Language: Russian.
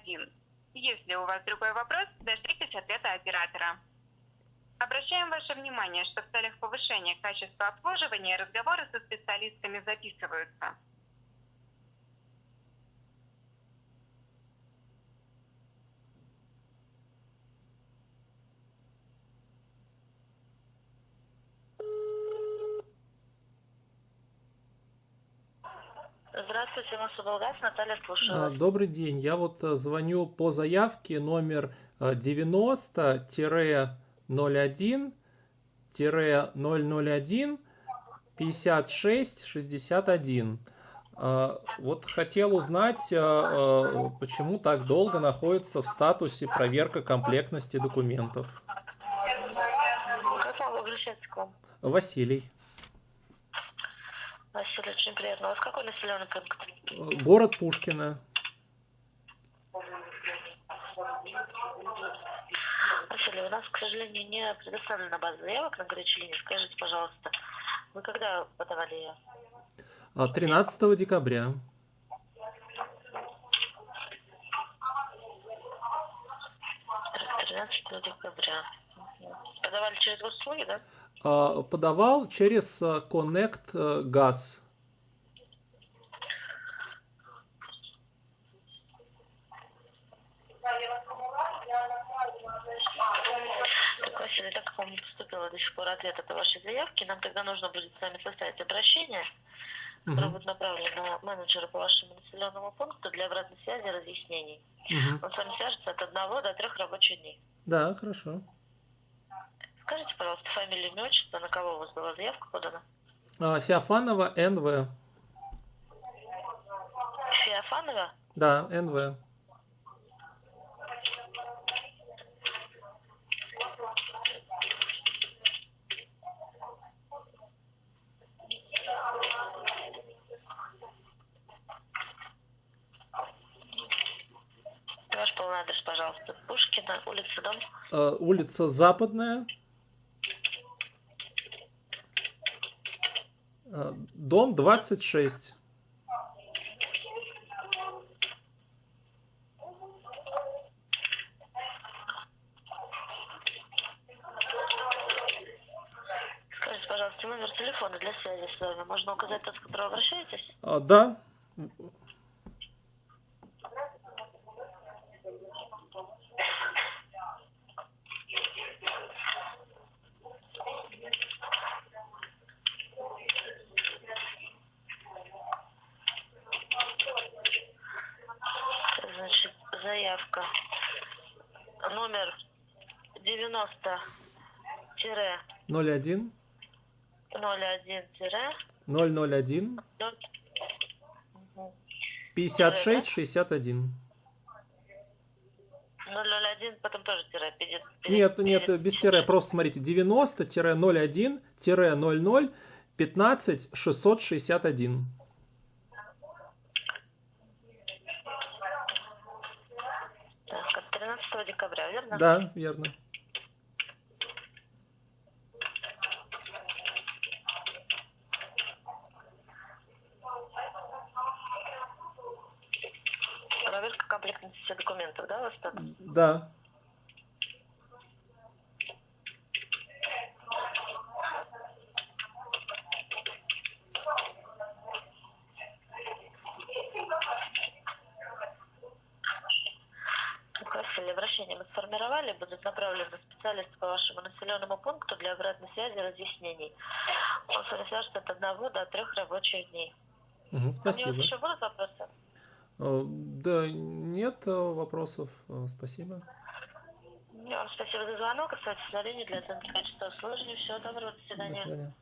один. Если у вас другой вопрос, дождитесь ответа оператора. Обращаем ваше внимание, что в целях повышения качества обслуживания разговоры со специалистами записываются. Здравствуйте, Мособлгаз, Наталья слушаю. А, Добрый день. Я вот э, звоню по заявке номер э, 90-01-001 56 61. А, Вот хотел узнать, э, э, почему так долго находится в статусе проверка комплектности документов. Как могу обращаться к вам? Василий. Василий, очень приятно. У вас какой населенный пункт? Э, Город Пушкино. Василий, у нас, к сожалению, не предоставлена база заявок на горячей линии. Скажите, пожалуйста, вы когда подавали ее? А, 13 декабря. 13 декабря. Мгм. Подавали через госуслуги, да? А, Подавал через э, Connect Gas. Так, Василий, так как вам не поступило до сих пор ответ от вашей заявки, нам тогда нужно будет с вами составить обращение, которое Мгм. будет направлено менеджеру по вашему населенному пункту для обратной связи и разъяснений. Мгм. Он с вами свяжется от одного до трех рабочих дней. Да, хорошо. Скажите, пожалуйста, фамилию, имя, отчество, на кого у вас была заявка подана? А, Феофанова НВ. Феофанова? Да, НВ. Ваш полный адрес, пожалуйста. Пушкина, улица, дом. Э, Улица Западная. Дом 26. Скажите, пожалуйста, номер телефона для связи с вами. Можно указать тот, с которого обращаетесь? А, Да, заявка. Номер 90 01 01 001 56 61. 001, потом тоже тире. перед- перед- Нет, нет, перед- без тире. Просто смотрите, 90-01-00 15 661. Так, от 13 декабря, верно? Да, верно. Проверка комплектности документов, да, у вас так? Да. Василий, обращение мы сформировали, будут направлены специалисты по вашему населенному пункту для обратной связи и разъяснений. Он с вами свяжется от одного до трех рабочих дней. Мгм, У него спасибо. еще будут вопросы? Э, Да, нет э, вопросов. Э, Спасибо. Вам спасибо за звонок. Оставайтесь на линии для оценки качества обслуживания. Всего доброго. До До свидания. свидания.